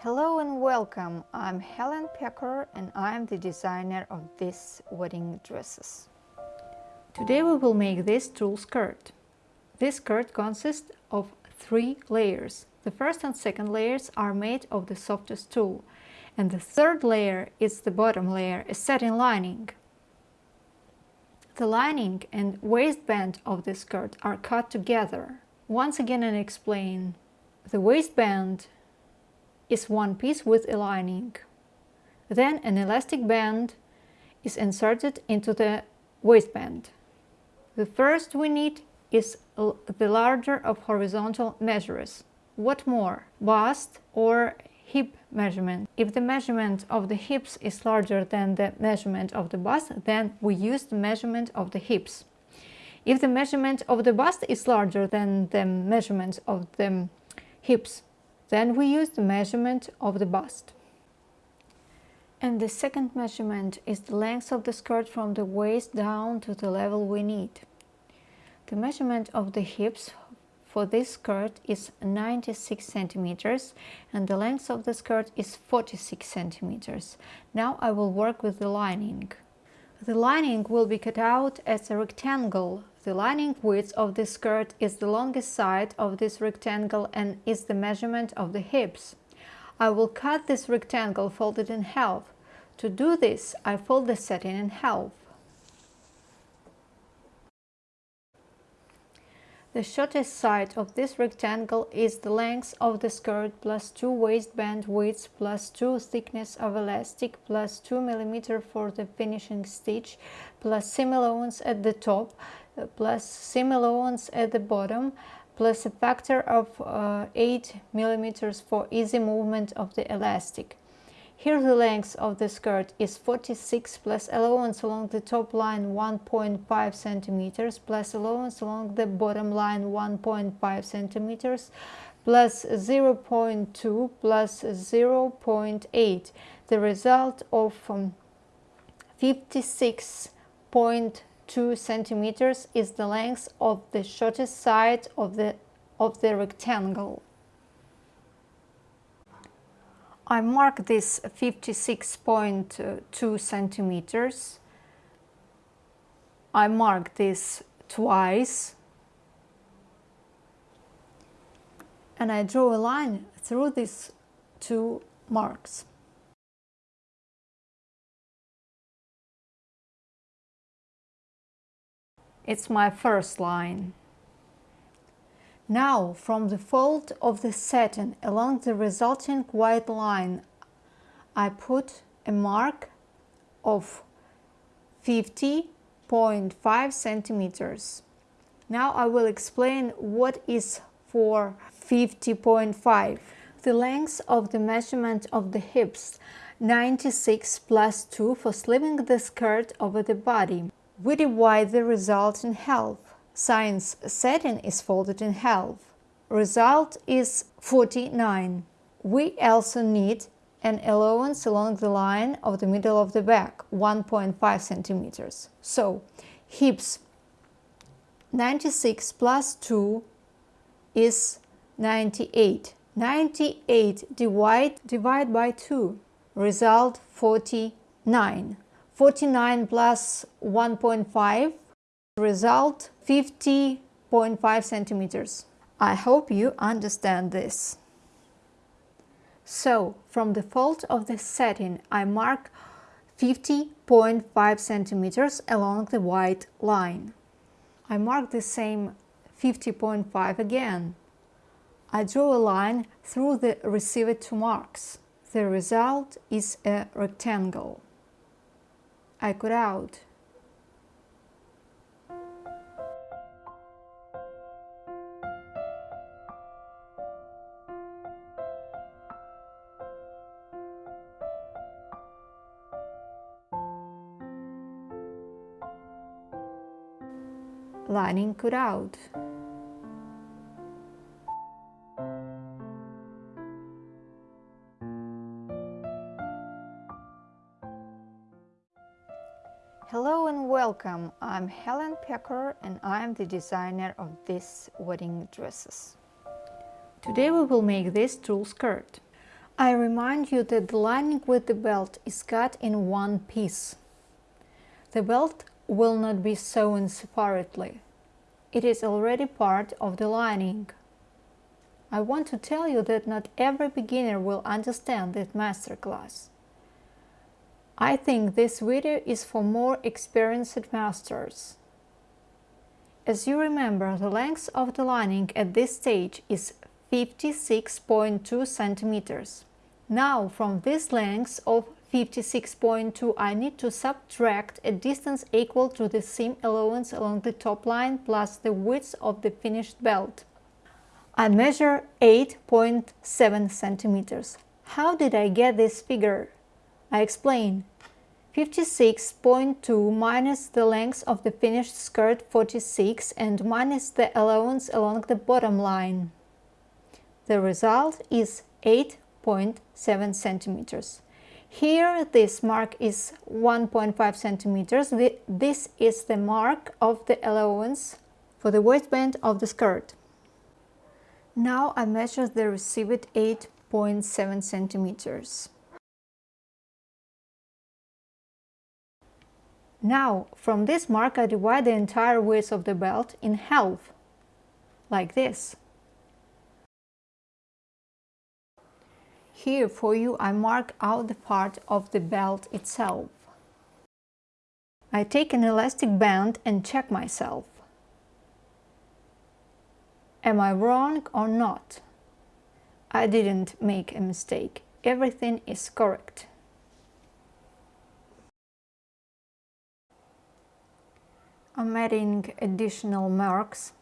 Hello and welcome. I'm Helen Pecker and I'm the designer of these wedding dresses. Today we will make this tulle skirt. This skirt consists of three layers. The first and second layers are made of the softest tulle and the third layer is the bottom layer, a satin lining. The lining and waistband of the skirt are cut together. Once again I explain. The waistband is one piece with a lining. Then an elastic band is inserted into the waistband. The first we need is the larger of horizontal measures. What more? Bust or hip measurement. If the measurement of the hips is larger than the measurement of the bust, then we use the measurement of the hips. If the measurement of the bust is larger than the measurement of the hips, then we use the measurement of the bust. And the second measurement is the length of the skirt from the waist down to the level we need. The measurement of the hips for this skirt is 96 centimeters and the length of the skirt is 46 centimeters. Now I will work with the lining. The lining will be cut out as a rectangle. The lining width of the skirt is the longest side of this rectangle and is the measurement of the hips. I will cut this rectangle folded in half. To do this, I fold the satin in half. The shortest side of this rectangle is the length of the skirt plus 2 waistband width plus 2 thickness of elastic plus 2 mm for the finishing stitch plus seam allowance at the top plus seam allowance at the bottom plus a factor of uh, 8 millimeters for easy movement of the elastic. Here the length of the skirt is 46 plus allowance along the top line 1.5 centimeters plus allowance along the bottom line 1.5 centimeters plus 0.2 plus 0.8 the result of um, 56.2 centimeters is the length of the shortest side of the of the rectangle I mark this 56.2 centimeters. I mark this twice and I draw a line through these two marks. It's my first line. Now, from the fold of the satin along the resulting white line, I put a mark of 50.5 centimeters. Now I will explain what is for 50.5. The length of the measurement of the hips 96 plus 2 for slipping the skirt over the body. We divide the result in half. Science satin is folded in half. Result is 49. We also need an allowance along the line of the middle of the back, 1.5 centimeters. So, hips 96 plus 2 is 98. 98 divide, divide by 2, result 49. 49 plus 1.5 Result 50.5 centimeters. I hope you understand this. So, from the fold of the satin I mark 50.5 centimeters along the white line. I mark the same 50.5 again. I draw a line through the received two marks. The result is a rectangle. I cut out lining cut out. Hello and welcome. I'm Helen Pecker and I'm the designer of these wedding dresses. Today we will make this tulle skirt. I remind you that the lining with the belt is cut in one piece. The belt will not be sewn separately. It is already part of the lining. I want to tell you that not every beginner will understand this masterclass. I think this video is for more experienced masters. As you remember, the length of the lining at this stage is 56.2 centimeters. Now, from this length of 56.2 I need to subtract a distance equal to the seam allowance along the top line plus the width of the finished belt. I measure 8.7 centimeters. How did I get this figure? I explain. 56.2 minus the length of the finished skirt 46 and minus the allowance along the bottom line. The result is 8.7 centimeters. Here this mark is 1.5 centimeters. This is the mark of the allowance for the waistband of the skirt. Now I measure the received 8.7 centimeters. Now, from this mark I divide the entire width of the belt in half, like this. Here for you I mark out the part of the belt itself. I take an elastic band and check myself. Am I wrong or not? I didn't make a mistake. Everything is correct. I'm adding additional marks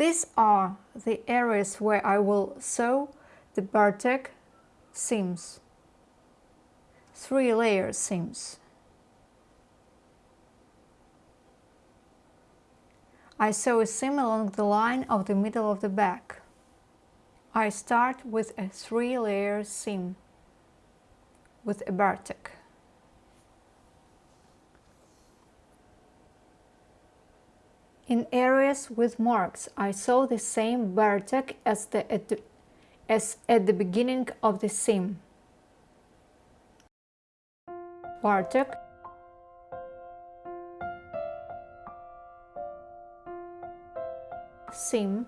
these are the areas where I will sew the bartack seams, three layer seams. I sew a seam along the line of the middle of the back. I start with a three layer seam with a bartack. In areas with marks, I saw the same bartack as, the, at the, as at the beginning of the seam. bartack seam.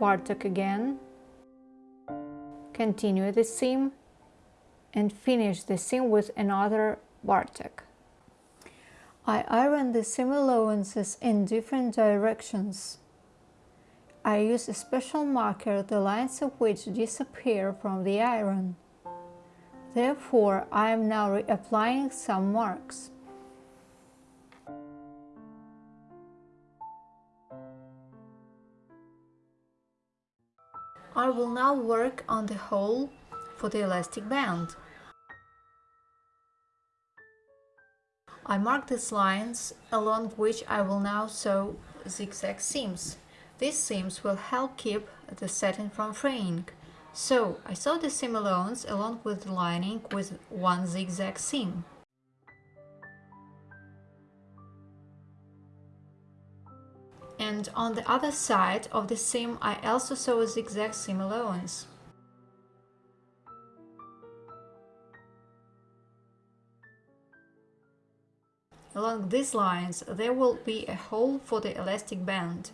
bartack again. Continue the seam and finish the seam with another bartack. I iron the seam allowances in different directions. I use a special marker the lines of which disappear from the iron. Therefore, I am now reapplying some marks. I will now work on the hole for the elastic band. I mark these lines along which I will now sew zigzag seams. These seams will help keep the satin from fraying. So I sew the seam allowance along with the lining with one zigzag seam. And on the other side of the seam I also sew a zigzag seam allowance. Along these lines there will be a hole for the elastic band.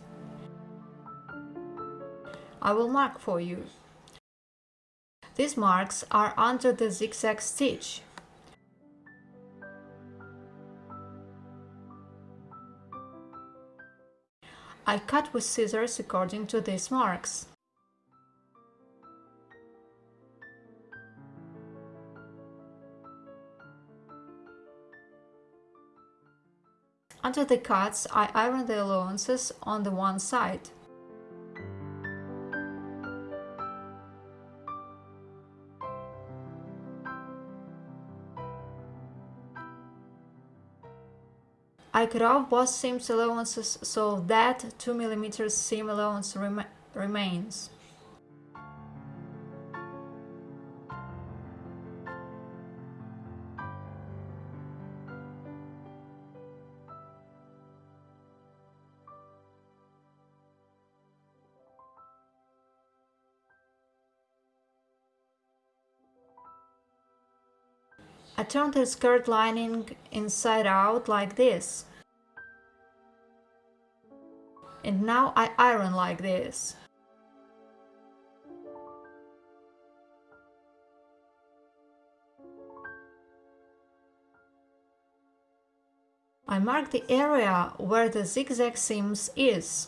I will mark for you. These marks are under the zigzag stitch. I cut with scissors according to these marks. Under the cuts, I iron the allowances on the one side. I cut off both seam allowances so that 2 mm seam allowance rem remains. I turn the skirt lining inside out like this. And now I iron like this. I mark the area where the zigzag seams is.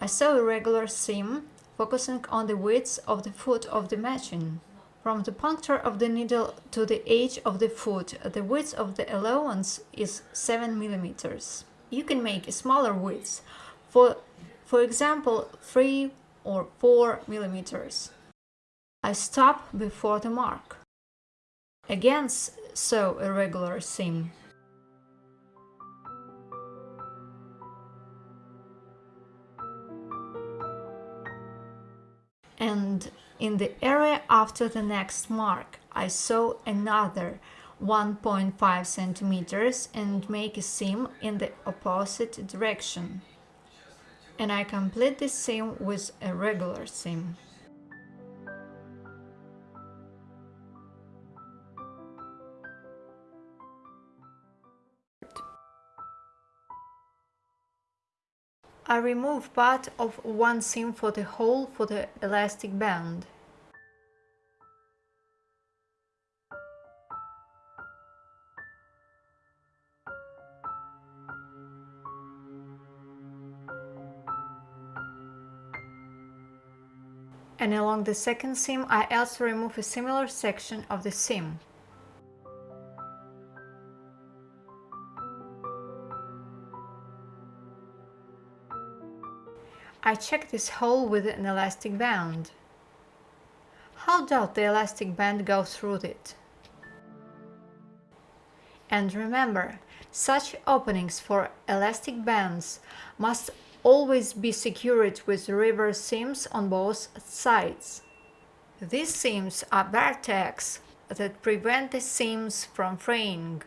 I sew a regular seam, focusing on the width of the foot of the machine. From the puncture of the needle to the edge of the foot, the width of the allowance is 7 mm. You can make a smaller width, for, for example 3 or 4 millimeters. I stop before the mark. Again sew a regular seam. In the area after the next mark, I sew another 1.5 centimeters and make a seam in the opposite direction and I complete this seam with a regular seam. I remove part of one seam for the hole for the elastic band. and along the second seam I also remove a similar section of the seam. Check this hole with an elastic band. How does the elastic band go through it? And remember, such openings for elastic bands must always be secured with reverse seams on both sides. These seams are tacks that prevent the seams from fraying.